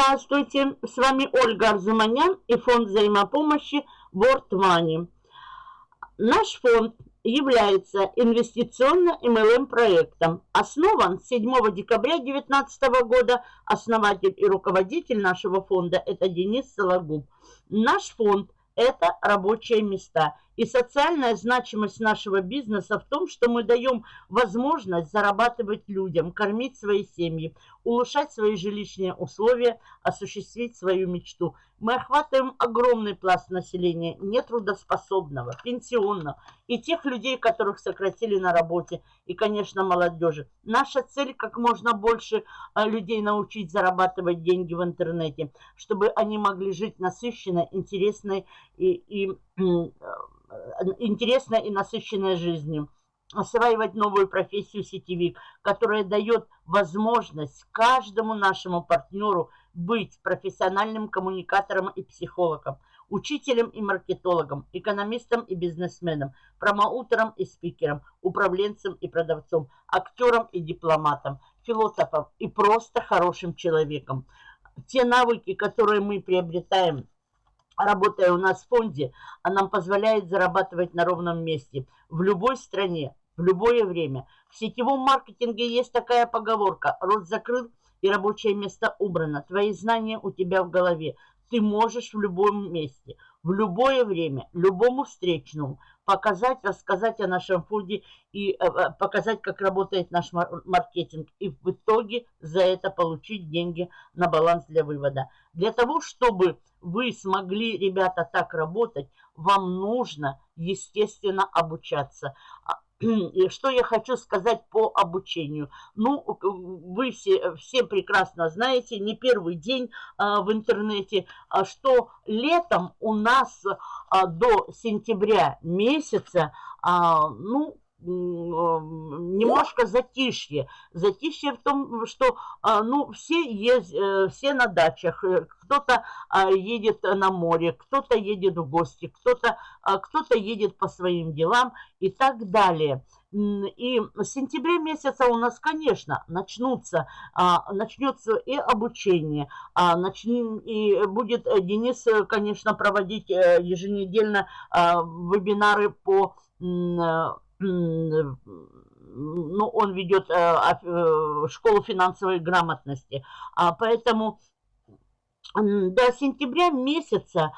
Здравствуйте, с вами Ольга Арзуманян и фонд взаимопомощи World Money. Наш фонд является инвестиционно-МЛМ проектом. Основан 7 декабря 2019 года. Основатель и руководитель нашего фонда – это Денис Сологуб. Наш фонд – это рабочие места – и социальная значимость нашего бизнеса в том, что мы даем возможность зарабатывать людям, кормить свои семьи, улучшать свои жилищные условия, осуществить свою мечту. Мы охватываем огромный пласт населения, нетрудоспособного, пенсионного, и тех людей, которых сократили на работе, и, конечно, молодежи. Наша цель как можно больше а, людей научить зарабатывать деньги в интернете, чтобы они могли жить насыщенной, интересной и, и интересной и насыщенной жизнью. Осваивать новую профессию сетевик, которая дает возможность каждому нашему партнеру быть профессиональным коммуникатором и психологом, учителем и маркетологом, экономистом и бизнесменом, промоутером и спикером, управленцем и продавцом, актером и дипломатом, философом и просто хорошим человеком. Те навыки, которые мы приобретаем работая у нас в фонде, она нам позволяет зарабатывать на ровном месте в любой стране, в любое время. В сетевом маркетинге есть такая поговорка «Рот закрыл и рабочее место убрано». Твои знания у тебя в голове. Ты можешь в любом месте, в любое время, любому встречному показать, рассказать о нашем фонде и э, э, показать, как работает наш маркетинг. И в итоге за это получить деньги на баланс для вывода. Для того, чтобы вы смогли, ребята, так работать, вам нужно, естественно, обучаться. И что я хочу сказать по обучению? Ну, вы все, все прекрасно знаете, не первый день а, в интернете, а, что летом у нас а, до сентября месяца, а, ну, немножко затишье. Затишье в том, что а, ну, все, есть, э, все на дачах, э, кто-то а, едет на море, кто-то едет в гости, кто-то а, кто, -то, едет по своим делам и так далее. И в сентябре месяца у нас, конечно, начнутся, начнется и обучение, и будет Денис, конечно, проводить э, еженедельно вебинары по ну, он ведет э, э, школу финансовой грамотности. А поэтому до сентября месяца,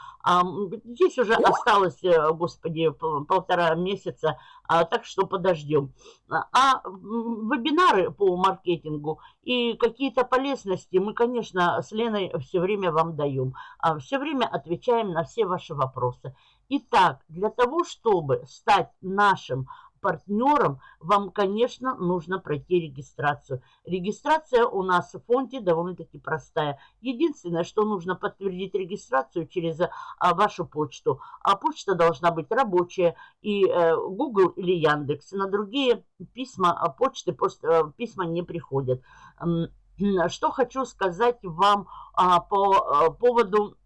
здесь уже осталось, э, господи, полтора месяца, а, так что подождем. А вебинары по маркетингу и какие-то полезности мы, конечно, с Леной все время вам даем. А все время отвечаем на все ваши вопросы. Итак, для того, чтобы стать нашим партнером, вам, конечно, нужно пройти регистрацию. Регистрация у нас в фонде довольно-таки простая. Единственное, что нужно подтвердить регистрацию через а, вашу почту. А почта должна быть рабочая и э, Google или Яндекс. На другие письма, а, почты, пост, э, письма не приходят. Что хочу сказать вам а, по а, поводу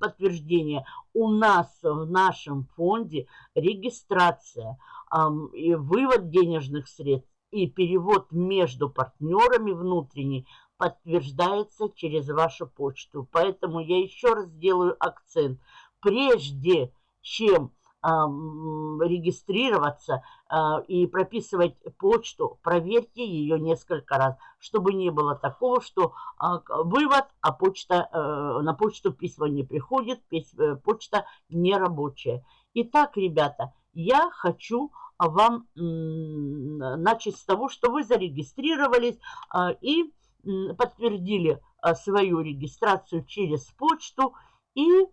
подтверждения. У нас в нашем фонде регистрация и вывод денежных средств и перевод между партнерами внутренний подтверждается через вашу почту. Поэтому я еще раз делаю акцент. Прежде чем регистрироваться а, и прописывать почту, проверьте ее несколько раз, чтобы не было такого, что а, вывод, а почта, э, на почту письма не приходит, э, почта не рабочая. Итак, ребята, я хочу вам начать с того, что вы зарегистрировались а, и подтвердили свою регистрацию через почту и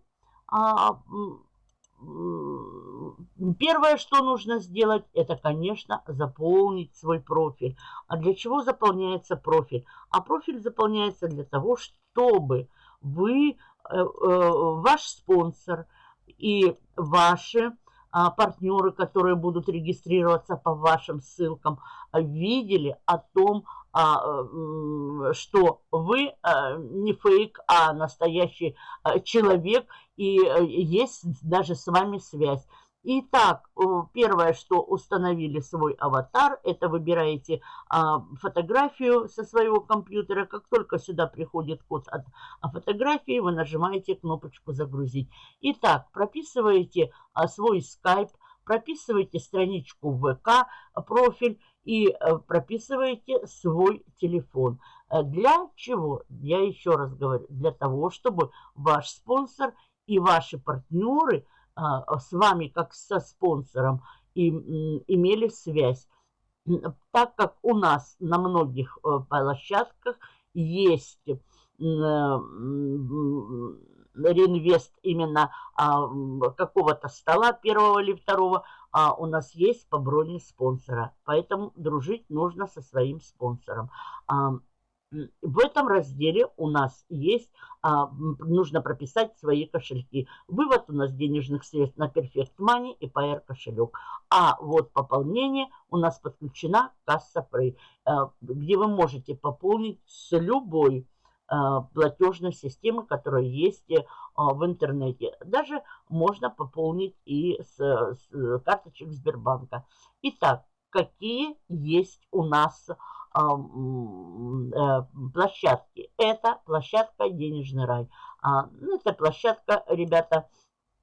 Первое, что нужно сделать, это, конечно, заполнить свой профиль. А для чего заполняется профиль? А профиль заполняется для того, чтобы вы, э, э, ваш спонсор и ваши а, партнеры, которые будут регистрироваться по вашим ссылкам, видели о том, а, что вы а, не фейк, а настоящий человек, и э, есть даже с вами связь. Итак, первое, что установили свой аватар, это выбираете а, фотографию со своего компьютера. Как только сюда приходит код от фотографии, вы нажимаете кнопочку «Загрузить». Итак, прописываете а, свой скайп, прописываете страничку ВК, профиль и а, прописываете свой телефон. Э, для чего? Я еще раз говорю, для того, чтобы ваш спонсор и ваши партнеры – с вами как со спонсором и имели связь. Так как у нас на многих э, площадках есть э, реинвест именно а, какого-то стола первого или второго, а у нас есть по броне спонсора. Поэтому дружить нужно со своим спонсором. В этом разделе у нас есть, а, нужно прописать свои кошельки. Вывод у нас денежных средств на Perfect Money и PR кошелек. А вот пополнение у нас подключена касса Pay, а, где вы можете пополнить с любой а, платежной системы, которая есть а, в интернете. Даже можно пополнить и с, с карточек Сбербанка. Итак, какие есть у нас Э, площадки. Это площадка «Денежный рай». А, ну, это площадка, ребята,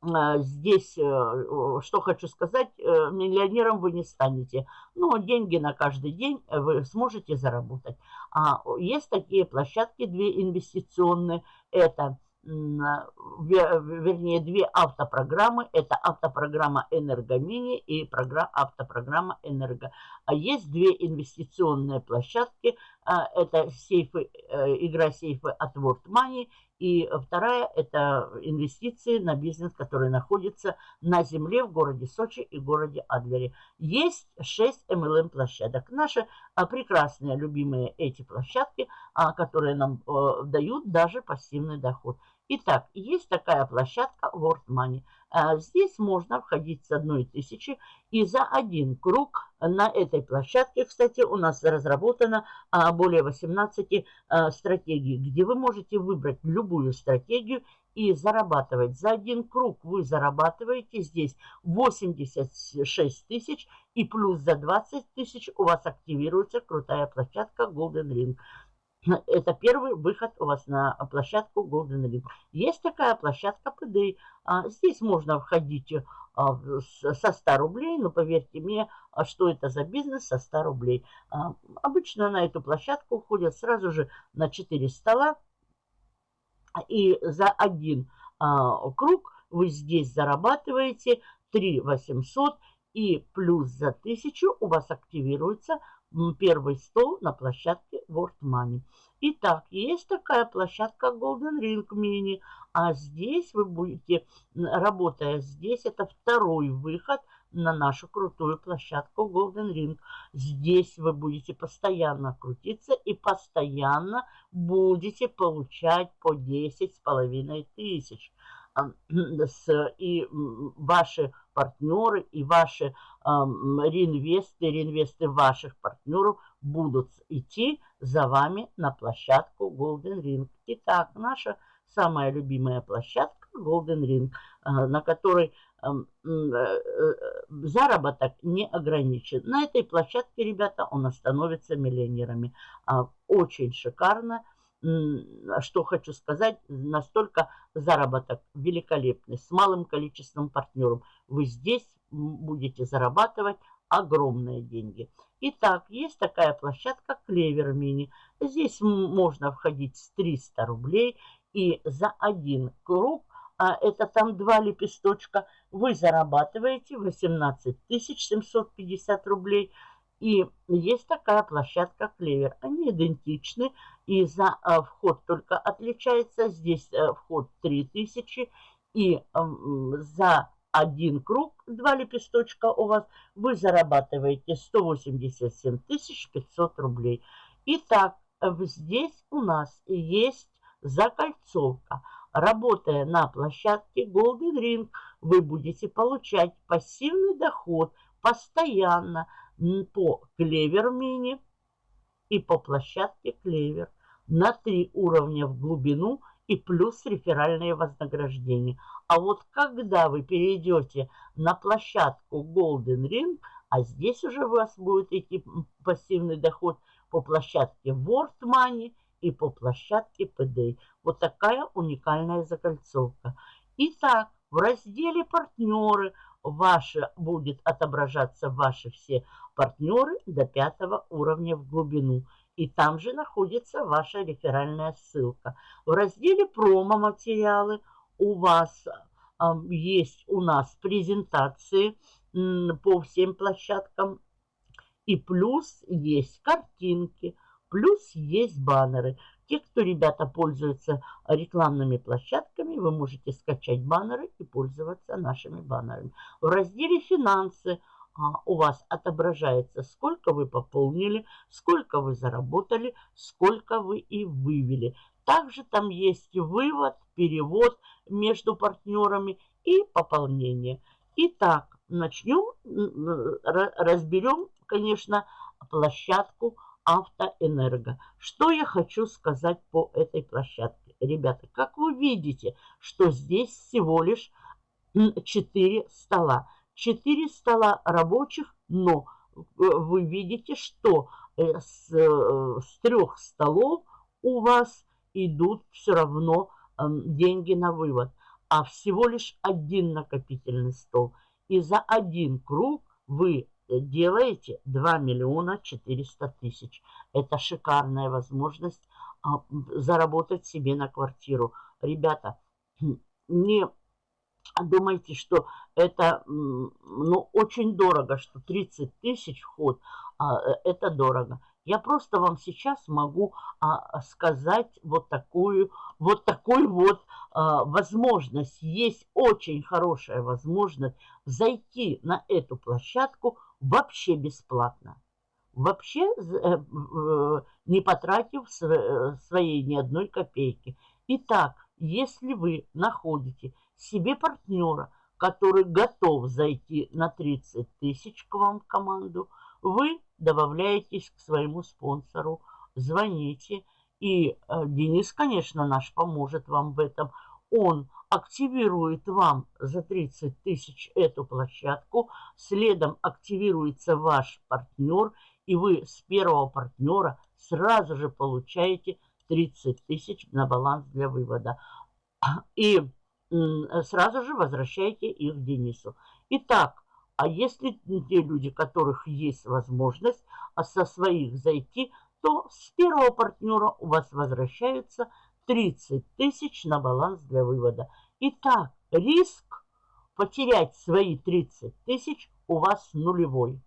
а, здесь, э, что хочу сказать, э, миллионером вы не станете. Но деньги на каждый день вы сможете заработать. А есть такие площадки, две инвестиционные. Это вернее, две автопрограммы. Это автопрограмма «Энергомини» и программа, автопрограмма «Энерго». А есть две инвестиционные площадки. А, это сейфы, э, игра сейфы от World Money. И вторая – это инвестиции на бизнес, который находится на земле в городе Сочи и городе Адлере. Есть 6 MLM-площадок. Наши а, прекрасные, любимые эти площадки, которые нам э, дают даже пассивный доход. Итак, есть такая площадка World Money. А, здесь можно входить с одной тысячи и за один круг на этой площадке, кстати, у нас разработано а, более 18 а, стратегий, где вы можете выбрать любую стратегию и зарабатывать. За один круг вы зарабатываете здесь 86 тысяч и плюс за 20 тысяч у вас активируется крутая площадка Golden Ring. Это первый выход у вас на площадку Golden Ring. Есть такая площадка PD. А, здесь можно входить а, со 100 рублей, но поверьте мне, а что это за бизнес со 100 рублей. Обычно на эту площадку уходят сразу же на 4 стола. И за один круг вы здесь зарабатываете 3 800 и плюс за 1000 у вас активируется первый стол на площадке World Money. Итак, есть такая площадка Golden Ring Mini, а здесь вы будете, работая здесь, это второй выход на нашу крутую площадку Golden Ring. Здесь вы будете постоянно крутиться и постоянно будете получать по 10 с половиной тысяч. И ваши партнеры и ваши реинвесты, реинвесты ваших партнеров будут идти за вами на площадку Golden Ring. Итак, наша самая любимая площадка Golden Ring, э, на которой э, э, заработок не ограничен. На этой площадке, ребята, он становится миллионерами. А, очень шикарно. Что хочу сказать, настолько заработок великолепный, с малым количеством партнеров. Вы здесь будете зарабатывать огромные деньги. Итак, есть такая площадка Клевер Мини. Здесь можно входить с 300 рублей. И за один круг, а это там два лепесточка, вы зарабатываете 18 750 рублей. И есть такая площадка Клевер. Они идентичны. И за а, вход только отличается. Здесь а, вход 3000. И за один круг, два лепесточка у вас, вы зарабатываете 187 500 рублей. Итак, здесь у нас есть закольцовка. Работая на площадке Golden Ring, вы будете получать пассивный доход постоянно по Клевер Мини и по площадке Клевер на три уровня в глубину и плюс реферальные вознаграждения. А вот когда вы перейдете на площадку Golden Ring, а здесь уже у вас будет идти пассивный доход по площадке World Money и по площадке PD. Вот такая уникальная закольцовка. Итак, в разделе «Партнеры» ваши, будет отображаться ваши все партнеры до пятого уровня в глубину. И там же находится ваша реферальная ссылка. В разделе «Промо-материалы» у вас э, есть у нас презентации по всем площадкам. И плюс есть картинки, плюс есть баннеры. Те, кто, ребята, пользуются рекламными площадками, вы можете скачать баннеры и пользоваться нашими баннерами. В разделе «Финансы» а, у вас отображается, сколько вы пополнили, сколько вы заработали, сколько вы и вывели. Также там есть вывод, перевод между партнерами и пополнение. Итак, начнем, разберем, конечно, площадку Автоэнерго. Что я хочу сказать по этой площадке? Ребята, как вы видите, что здесь всего лишь 4 стола. 4 стола рабочих, но э, вы видите, что э, с, э, с трех столов у вас идут все равно деньги на вывод. А всего лишь один накопительный стол. И за один круг вы делаете 2 миллиона 400 тысяч. Это шикарная возможность а, заработать себе на квартиру. Ребята, не думайте, что это ну, очень дорого, что 30 тысяч вход, а, э, это дорого. Я просто вам сейчас могу а, сказать вот такую вот, такой вот а, возможность. Есть очень хорошая возможность зайти на эту площадку вообще бесплатно. Вообще э, не потратив э, своей ни одной копейки. Итак, если вы находите себе партнера, который готов зайти на 30 тысяч к вам в команду, вы добавляетесь к своему спонсору, звоните, и э, Денис, конечно, наш поможет вам в этом. Он активирует вам за 30 тысяч эту площадку, следом активируется ваш партнер, и вы с первого партнера сразу же получаете 30 тысяч на баланс для вывода. И сразу же возвращаете их Денису. Итак, а если те люди, которых есть возможность а со своих зайти, то с первого партнера у вас возвращаются 30 тысяч на баланс для вывода. Итак, риск потерять свои 30 тысяч у вас нулевой.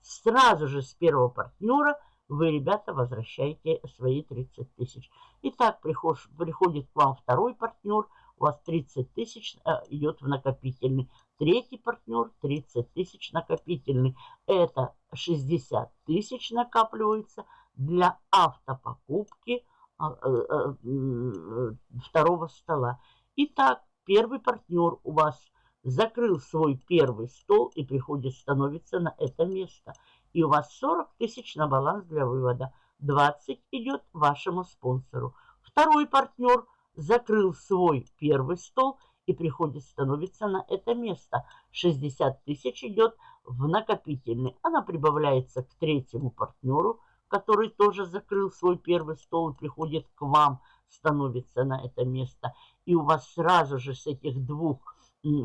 Сразу же с первого партнера вы, ребята, возвращаете свои 30 тысяч. Итак, приходит к вам второй партнер, у вас 30 тысяч э, идет в накопительный. Третий партнер 30 тысяч накопительный. Это 60 тысяч накапливается для автопокупки а, э, э, второго стола. Итак, первый партнер у вас закрыл свой первый стол и приходит становиться на это место. И у вас 40 тысяч на баланс для вывода. 20 идет вашему спонсору. Второй партнер закрыл свой первый стол и приходит становиться на это место. 60 тысяч идет в накопительный. Она прибавляется к третьему партнеру, который тоже закрыл свой первый стол и приходит к вам, становится на это место. И у вас сразу же с этих двух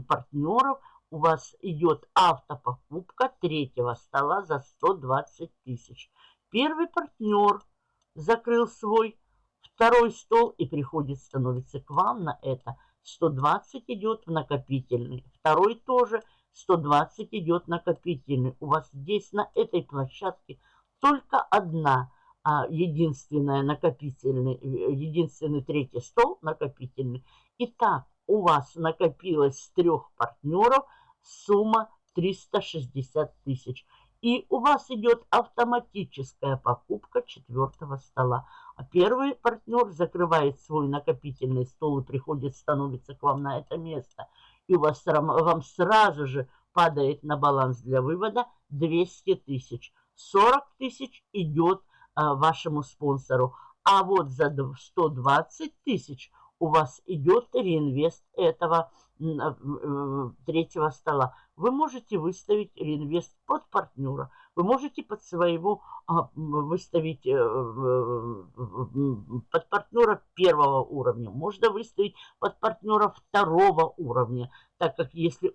партнеров у вас идет автопокупка третьего стола за 120 тысяч. Первый партнер закрыл свой второй стол и приходит, становится к вам на это. 120 идет в накопительный. Второй тоже 120 идет накопительный. У вас здесь на этой площадке только одна а, единственная накопительный, э, единственный третий стол накопительный. Итак, у вас накопилось с трех партнеров сумма 360 тысяч. И у вас идет автоматическая покупка четвертого стола. А первый партнер закрывает свой накопительный стол и приходит, становится к вам на это место. И у вас вам сразу же падает на баланс для вывода 200 тысяч. 40 тысяч идет а, вашему спонсору. А вот за 120 тысяч у вас идет реинвест этого третьего стола. Вы можете выставить реинвест под партнера. Вы можете под своего а, выставить э, под партнера первого уровня. Можно выставить под партнера второго уровня, так как если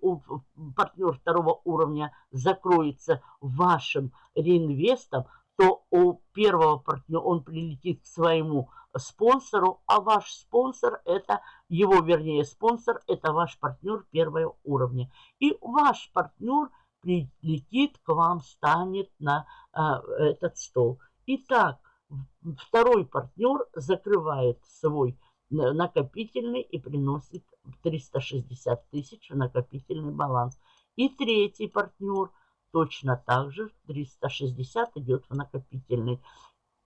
партнер второго уровня закроется вашим реинвестом, то у первого партнера он прилетит к своему спонсору, а ваш спонсор это, его вернее спонсор, это ваш партнер первого уровня. И ваш партнер прилетит к вам, станет на а, этот стол. Итак, второй партнер закрывает свой накопительный и приносит 360 тысяч в накопительный баланс. И третий партнер точно так же 360 идет в накопительный.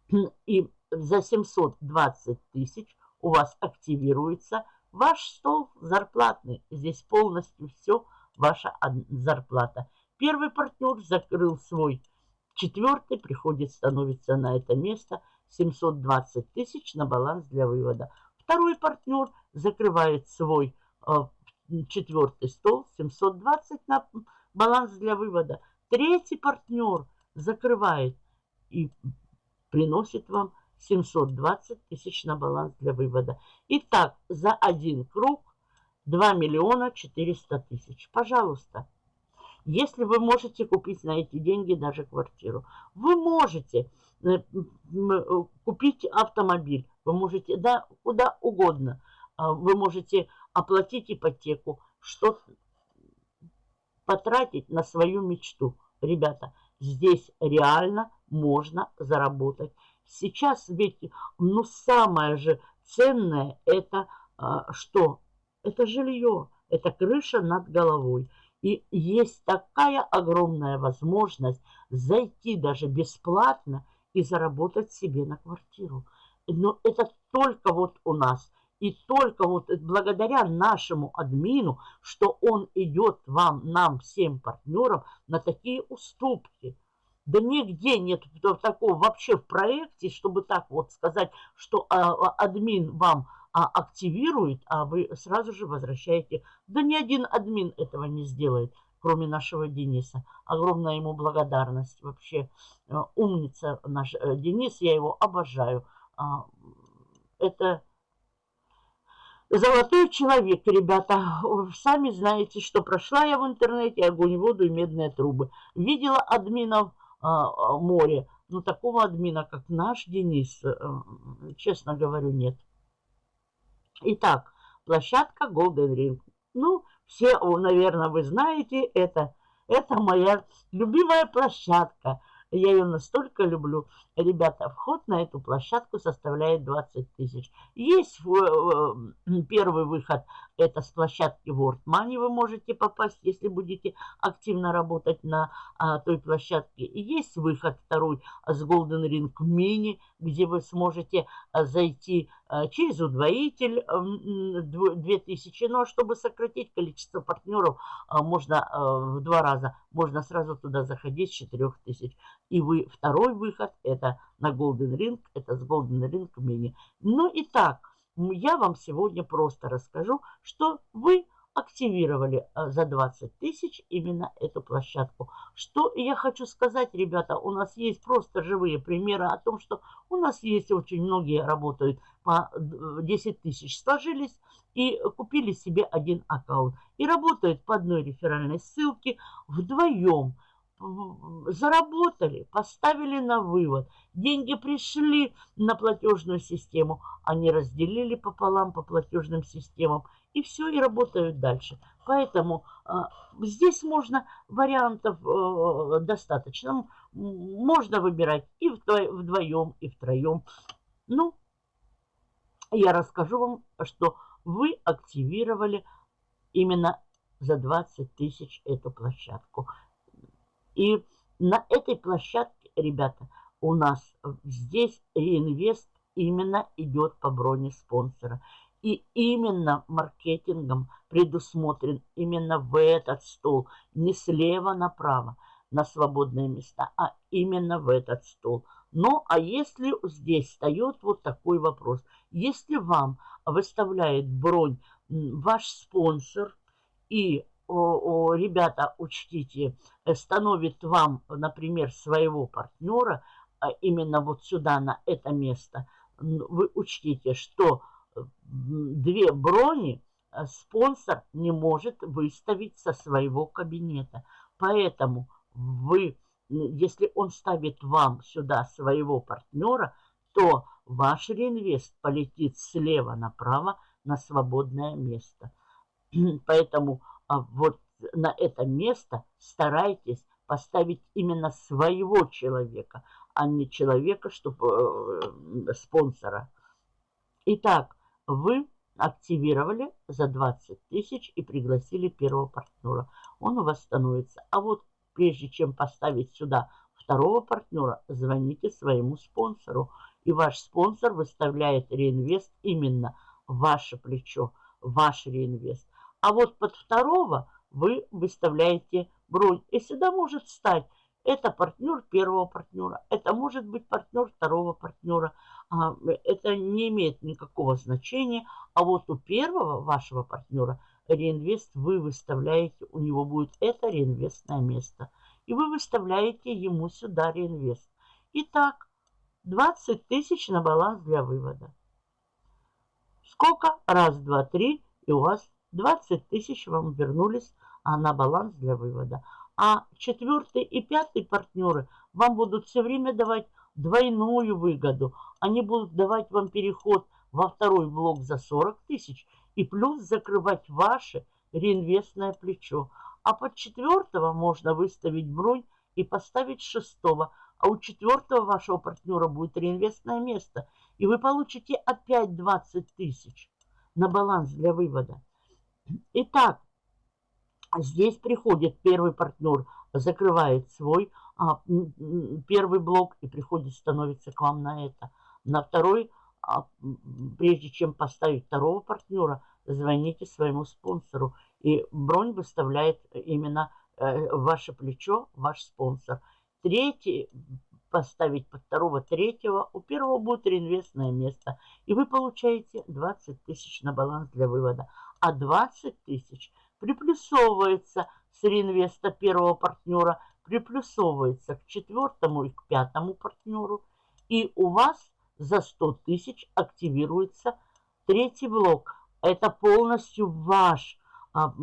И за 720 тысяч у вас активируется ваш стол зарплатный. Здесь полностью все ваша зарплата. Первый партнер закрыл свой, четвертый приходит, становится на это место 720 тысяч на баланс для вывода. Второй партнер закрывает свой э, четвертый стол 720 на баланс для вывода. Третий партнер закрывает и приносит вам 720 тысяч на баланс для вывода. Итак, за один круг 2 миллиона 400 тысяч. Пожалуйста, если вы можете купить на эти деньги даже квартиру, вы можете э, купить автомобиль, вы можете, да, куда угодно. А, вы можете оплатить ипотеку, что потратить на свою мечту. Ребята, здесь реально можно заработать Сейчас ведь, ну, самое же ценное это а, что? Это жилье, это крыша над головой. И есть такая огромная возможность зайти даже бесплатно и заработать себе на квартиру. Но это только вот у нас. И только вот благодаря нашему админу, что он идет вам, нам, всем партнерам на такие уступки – да нигде нет такого вообще в проекте, чтобы так вот сказать, что а, а, админ вам а, активирует, а вы сразу же возвращаете. Да ни один админ этого не сделает, кроме нашего Дениса. Огромная ему благодарность. Вообще э, умница наш э, Денис, я его обожаю. Это золотой человек, ребята. Сами знаете, что прошла я в интернете огонь, воду и медные трубы. Видела админов а, а, море. Но такого админа, как наш Денис, э, честно говорю, нет. Итак, площадка Golden Ring. Ну, все, наверное, вы знаете, это, это моя любимая площадка. Я ее настолько люблю. Ребята, вход на эту площадку составляет 20 тысяч. Есть первый выход, это с площадки World Money вы можете попасть, если будете активно работать на а, той площадке. И есть выход второй с Golden Ring Mini, где вы сможете а, зайти через удвоитель а, 2000. Но чтобы сократить количество партнеров, а, можно а, в два раза, можно сразу туда заходить с 4000. И вы второй выход, это на Golden Ring, это с Golden Ring Mini. Ну и так, я вам сегодня просто расскажу, что вы активировали э, за 20 тысяч именно эту площадку. Что я хочу сказать, ребята, у нас есть просто живые примеры о том, что у нас есть очень многие работают по 10 тысяч, сложились и купили себе один аккаунт. И работают по одной реферальной ссылке вдвоем заработали, поставили на вывод, деньги пришли на платежную систему, они разделили пополам по платежным системам, и все, и работают дальше. Поэтому э, здесь можно вариантов э, достаточно. Можно выбирать и вдвоем, и втроем. Ну, я расскажу вам, что вы активировали именно за 20 тысяч эту площадку. И на этой площадке, ребята, у нас здесь реинвест именно идет по броне спонсора. И именно маркетингом предусмотрен именно в этот стол, не слева направо на свободные места, а именно в этот стол. Ну, а если здесь встает вот такой вопрос. Если вам выставляет бронь ваш спонсор и о, о, ребята, учтите, э, становит вам, например, своего партнера а именно вот сюда, на это место, вы учтите, что две брони э, спонсор не может выставить со своего кабинета. Поэтому вы, если он ставит вам сюда своего партнера, то ваш реинвест полетит слева направо на свободное место. Поэтому а, вот на это место старайтесь поставить именно своего человека, а не человека, чтобы э, спонсора. Итак, вы активировали за 20 тысяч и пригласили первого партнера. Он у вас становится. А вот прежде чем поставить сюда второго партнера, звоните своему спонсору. И ваш спонсор выставляет реинвест именно ваше плечо, ваш реинвест. А вот под второго вы выставляете бронь. И сюда может стать это партнер первого партнера, это может быть партнер второго партнера. А, это не имеет никакого значения. А вот у первого вашего партнера реинвест вы выставляете, у него будет это реинвестное место. И вы выставляете ему сюда реинвест. Итак, 20 тысяч на баланс для вывода. Сколько? Раз, два, три. И у вас 20 тысяч вам вернулись а на баланс для вывода. А четвертый и пятый партнеры вам будут все время давать двойную выгоду. Они будут давать вам переход во второй блок за 40 тысяч и плюс закрывать ваше реинвестное плечо. А под четвертого можно выставить бронь и поставить шестого. А у четвертого вашего партнера будет реинвестное место. И вы получите опять 20 тысяч на баланс для вывода. Итак, здесь приходит первый партнер, закрывает свой а, первый блок и приходит, становится к вам на это. На второй, прежде чем поставить второго партнера, звоните своему спонсору. И бронь выставляет именно э, ваше плечо, ваш спонсор. Третий, поставить под второго, третьего, у первого будет реинвестное место. И вы получаете 20 тысяч на баланс для вывода. А 20 тысяч приплюсовывается с реинвеста первого партнера приплюсовывается к четвертому и к пятому партнеру, и у вас за 100 тысяч активируется третий блок. Это полностью ваш а,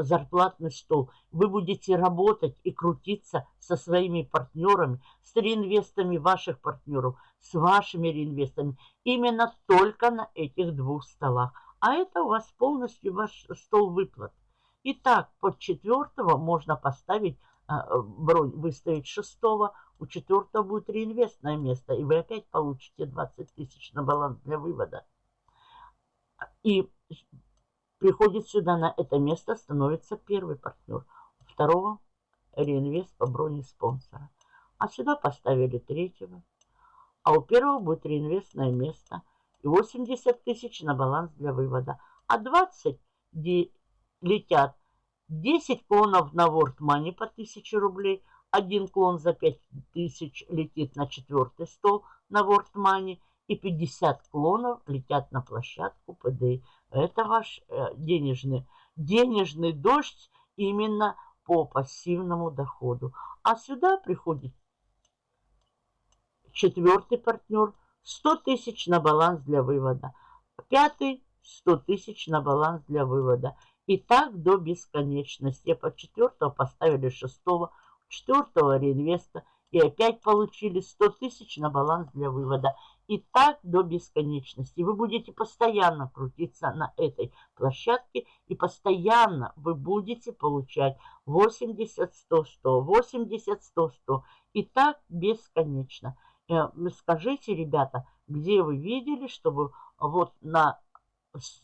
зарплатный стол. Вы будете работать и крутиться со своими партнерами, с реинвестами ваших партнеров, с вашими реинвестами. Именно только на этих двух столах. А это у вас полностью ваш стол выплат. Итак, под четвертого можно поставить бронь выставить шестого, у четвертого будет реинвестное место, и вы опять получите 20 тысяч на баланс для вывода. И приходит сюда на это место, становится первый партнер. Второго реинвест по броне спонсора. А сюда поставили третьего. А у первого будет реинвестное место. И 80 тысяч на баланс для вывода. А 20 летят 10 клонов на World Money по 1000 рублей. Один клон за 5000 летит на четвертый стол на World Money. И 50 клонов летят на площадку ПД. Это ваш э, денежный, денежный дождь именно по пассивному доходу. А сюда приходит четвертый партнер. 100 тысяч на баланс для вывода. Пятый 100 тысяч на баланс для вывода. И так до бесконечности. По четвертого поставили шестого, четвертого реинвеста. И опять получили 100 тысяч на баланс для вывода. И так до бесконечности. Вы будете постоянно крутиться на этой площадке. И постоянно вы будете получать 80, 100, 100, 80, 100, 100. И так бесконечно. Э, скажите, ребята, где вы видели, чтобы вот на, с,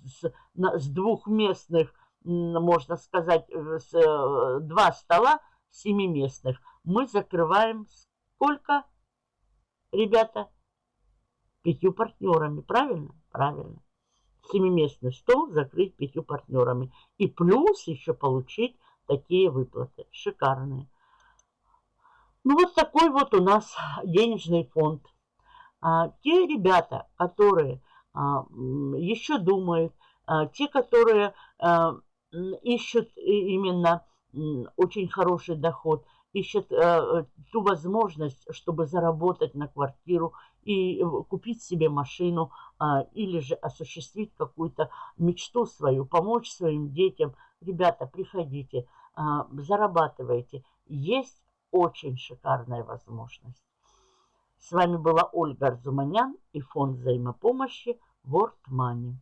на, с двухместных можно сказать, э, э, два стола семиместных мы закрываем сколько, ребята? Пятью партнерами, правильно? Правильно. Семиместный стол закрыть пятью партнерами. И плюс еще получить такие выплаты. Шикарные. Ну вот такой вот у нас денежный фонд. А, те ребята, которые а, еще думают, а, те, которые а, ищут именно очень хороший доход, ищут а, ту возможность, чтобы заработать на квартиру и купить себе машину а, или же осуществить какую-то мечту свою, помочь своим детям. Ребята, приходите, а, зарабатывайте. Есть очень шикарная возможность. С вами была Ольга Арзуманян и фонд взаимопомощи World Money.